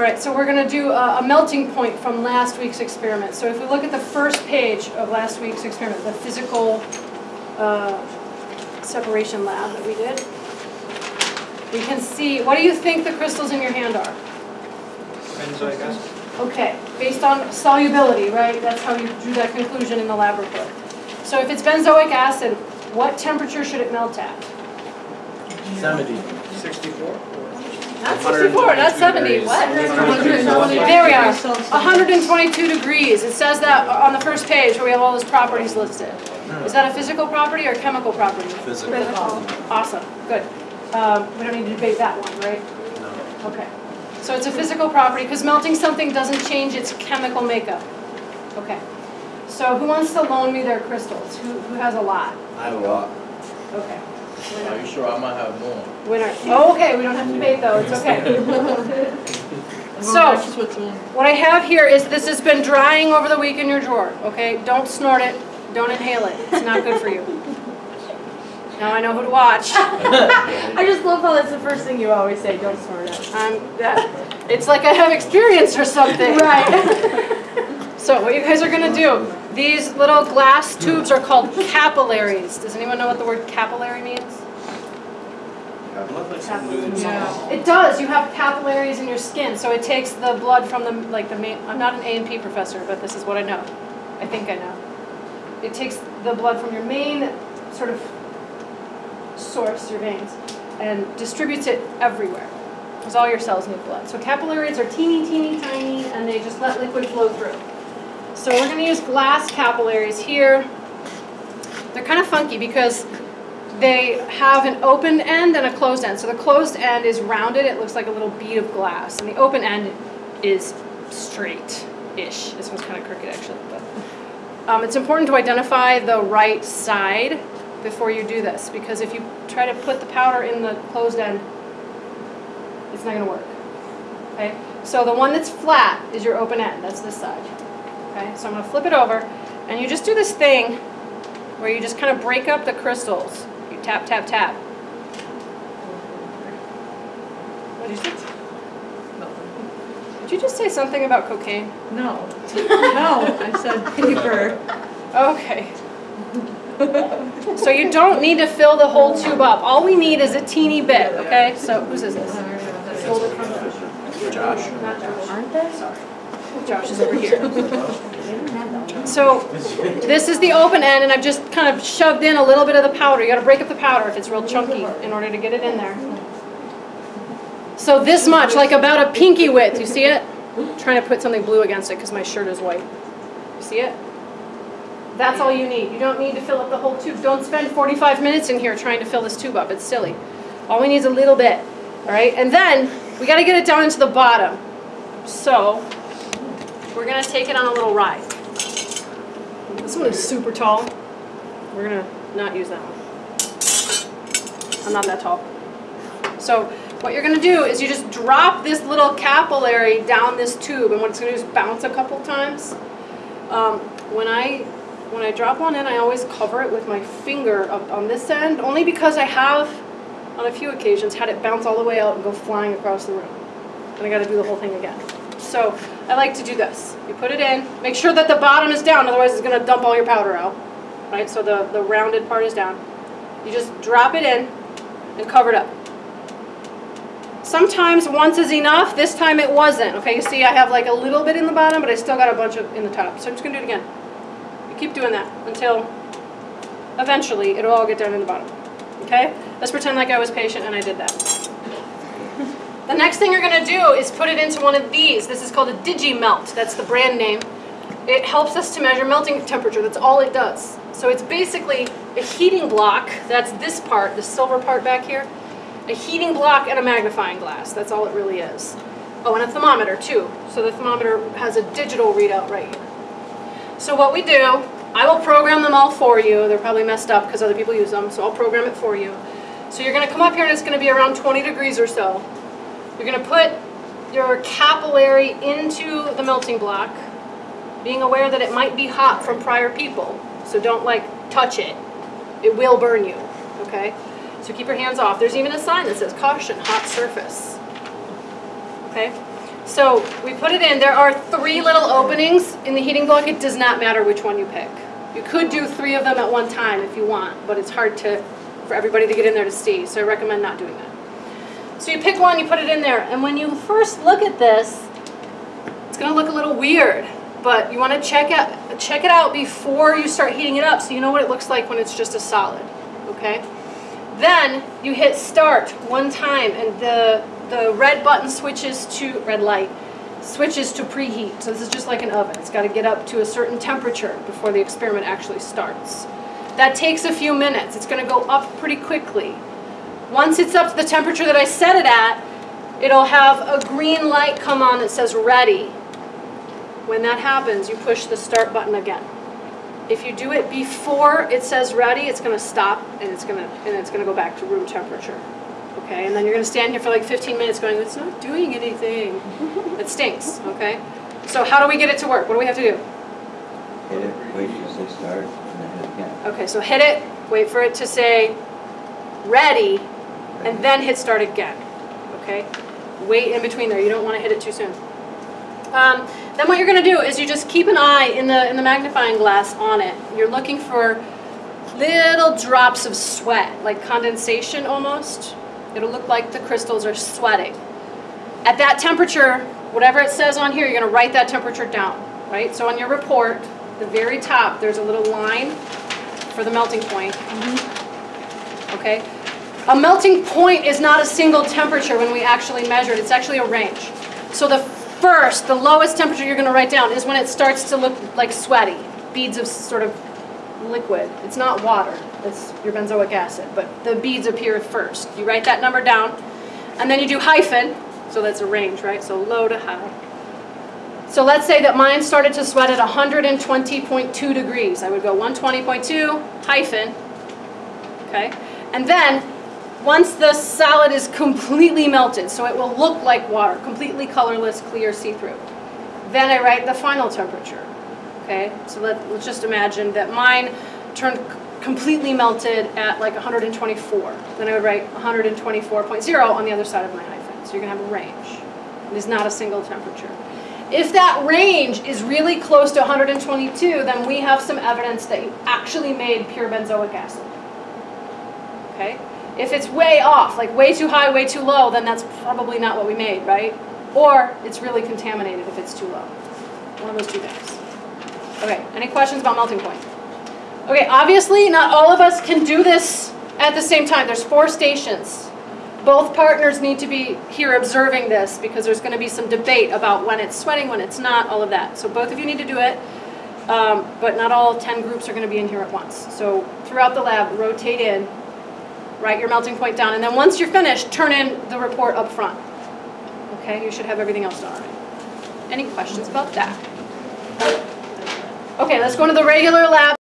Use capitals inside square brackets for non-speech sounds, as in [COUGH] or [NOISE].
All right, so we're going to do a, a melting point from last week's experiment. So if we look at the first page of last week's experiment, the physical uh, separation lab that we did, we can see, what do you think the crystals in your hand are? Benzoic acid. Okay, based on solubility, right? That's how you drew that conclusion in the lab report. So if it's benzoic acid, what temperature should it melt at? 70. 64? Not 64, not 70, degrees. what? There we are, 122 degrees. It says that on the first page where we have all those properties listed. Is that a physical property or chemical property? Physical. Awesome, good. Um, We don't need to debate that one, right? No. Okay. So it's a physical property, because melting something doesn't change its chemical makeup. Okay. So who wants to loan me their crystals? Who, who has a lot? I have a lot. Okay. Are you sure I might have more? Winner. Oh, okay, we don't have to debate though, it's okay. [LAUGHS] So, what I have here is, this has been drying over the week in your drawer, okay? Don't snort it, don't inhale it, it's not good for you. Now I know who to watch. [LAUGHS] I just love how that's the first thing you always say, don't snort it. I'm, that, it's like I have experience or something. Right. [LAUGHS] So what you guys are gonna do, these little glass tubes are called capillaries. Does anyone know what the word capillary means? It does, you have capillaries in your skin, so it takes the blood from the, like the main, I'm not an A and P professor, but this is what I know. I think I know. It takes the blood from your main sort of source, your veins, and distributes it everywhere. Because all your cells need blood. So capillaries are teeny, teeny, tiny, and they just let liquid flow through. So we're gonna use glass capillaries here. They're kind of funky because they have an open end and a closed end. So the closed end is rounded, it looks like a little bead of glass, and the open end is straight-ish. This one's kind of crooked actually, but. Um, it's important to identify the right side before you do this, because if you try to put the powder in the closed end, it's not gonna work, okay? So the one that's flat is your open end, that's this side, okay? So I'm gonna flip it over, and you just do this thing where you just kind of break up the crystals. You tap, tap, tap. What did you? Did you just say something about cocaine? No, no, I said paper. Okay. So you don't need to fill the whole tube up. All we need is a teeny bit, okay? So whose is this? Hold Josh. Josh. Aren't they? Josh is over here. So this is the open end and I've just kind of shoved in a little bit of the powder. You gotta break up the powder if it's real chunky in order to get it in there. So this much, like about a pinky width, you see it? trying to put something blue against it because my shirt is white. You see it? That's all you need. You don't need to fill up the whole tube. Don't spend 45 minutes in here trying to fill this tube up. It's silly. All we need is a little bit. All right? And then we got to get it down into the bottom. So we're going to take it on a little ride. This one is super tall. We're going to not use that one. I'm not that tall. So what you're going to do is you just drop this little capillary down this tube, and what it's going to do is bounce a couple times. Um, when I when I drop one in, I always cover it with my finger up on this end, only because I have, on a few occasions, had it bounce all the way out and go flying across the room. And I got to do the whole thing again. So I like to do this. You put it in, make sure that the bottom is down, otherwise it's going to dump all your powder out. Right, so the, the rounded part is down. You just drop it in and cover it up. Sometimes once is enough, this time it wasn't. Okay, you see I have like a little bit in the bottom, but I still got a bunch of in the top. So I'm just gonna do it again. You keep doing that until eventually it'll all get down in the bottom. Okay? Let's pretend like I was patient and I did that. The next thing you're gonna do is put it into one of these. This is called a DigiMelt. That's the brand name. It helps us to measure melting temperature. That's all it does. So it's basically a heating block. That's this part, the silver part back here a heating block and a magnifying glass. That's all it really is. Oh, and a thermometer too. So the thermometer has a digital readout right here. So what we do, I will program them all for you. They're probably messed up because other people use them, so I'll program it for you. So you're going to come up here and it's going to be around 20 degrees or so. You're going to put your capillary into the melting block, being aware that it might be hot from prior people. So don't like touch it. It will burn you, okay? So keep your hands off. There's even a sign that says caution, hot surface. Okay? So we put it in, there are three little openings in the heating block, it does not matter which one you pick. You could do three of them at one time if you want, but it's hard to, for everybody to get in there to see, so I recommend not doing that. So you pick one, you put it in there, and when you first look at this, it's gonna look a little weird, but you wanna check out, check it out before you start heating it up so you know what it looks like when it's just a solid, okay? Then you hit start one time and the, the red button switches to, red light, switches to preheat. So this is just like an oven. It's got to get up to a certain temperature before the experiment actually starts. That takes a few minutes. It's going to go up pretty quickly. Once it's up to the temperature that I set it at, it'll have a green light come on that says ready. When that happens, you push the start button again. If you do it before it says ready, it's gonna stop and it's gonna, and it's gonna go back to room temperature. Okay, and then you're gonna stand here for like 15 minutes going, it's not doing anything. It stinks, okay? So how do we get it to work? What do we have to do? Hit it, wait till you say start, and then hit it again. Okay, so hit it, wait for it to say ready, and then hit start again, okay? Wait in between there, you don't wanna hit it too soon. Um, then what you're gonna do is you just keep an eye in the, in the magnifying glass on it. You're looking for little drops of sweat, like condensation almost. It'll look like the crystals are sweating. At that temperature, whatever it says on here, you're gonna write that temperature down, right? So on your report, the very top, there's a little line for the melting point. Okay? A melting point is not a single temperature when we actually measure it, it's actually a range. So the first, the lowest temperature you're gonna write down is when it starts to look like sweaty, beads of sort of liquid. It's not water, it's your benzoic acid, but the beads appear first. You write that number down, and then you do hyphen, so that's a range, right? So low to high. So let's say that mine started to sweat at 120.2 degrees. I would go 120.2 hyphen, okay? And then, once the solid is completely melted, so it will look like water, completely colorless, clear, see-through, then I write the final temperature, okay? So let, let's just imagine that mine turned completely melted at like 124. Then I would write 124.0 on the other side of my hyphen. So you're gonna have a range. It is not a single temperature. If that range is really close to 122, then we have some evidence that you actually made pure benzoic acid. Okay? If it's way off, like way too high, way too low, then that's probably not what we made, right? Or it's really contaminated if it's too low. One of those two things. Okay, any questions about melting point? Okay, obviously not all of us can do this at the same time. There's four stations. Both partners need to be here observing this because there's going to be some debate about when it's sweating, when it's not, all of that. So both of you need to do it, um, but not all 10 groups are going to be in here at once. So throughout the lab, rotate in, write your melting point down, and then once you're finished, turn in the report up front. Okay, you should have everything else done already. Any questions about that? Okay, let's go into the regular lab.